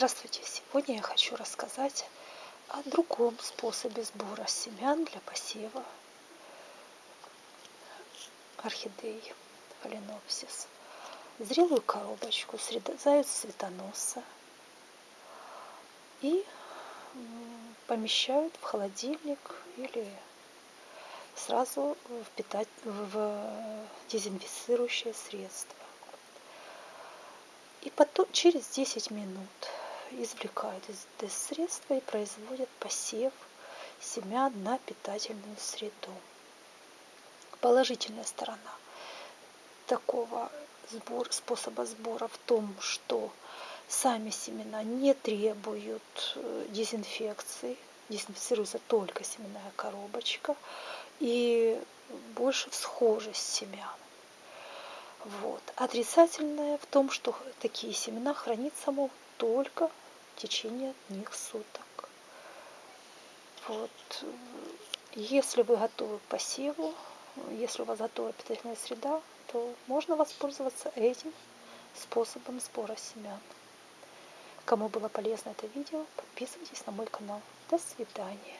Здравствуйте! Сегодня я хочу рассказать о другом способе сбора семян для посева орхидей фаленопсис. Зрелую коробочку срезают цветоноса и помещают в холодильник или сразу в, питать, в дезинфицирующее средство. И потом через 10 минут извлекают из средства и производят посев семян на питательную среду. Положительная сторона такого сбор, способа сбора в том, что сами семена не требуют э, дезинфекции, дезинфицируется только семенная коробочка и больше всхожесть семян. Вот. Отрицательное в том, что такие семена храниться могут только в течение одних суток. Вот. Если вы готовы к посеву, если у вас готова питательная среда, то можно воспользоваться этим способом сбора семян. Кому было полезно это видео, подписывайтесь на мой канал. До свидания.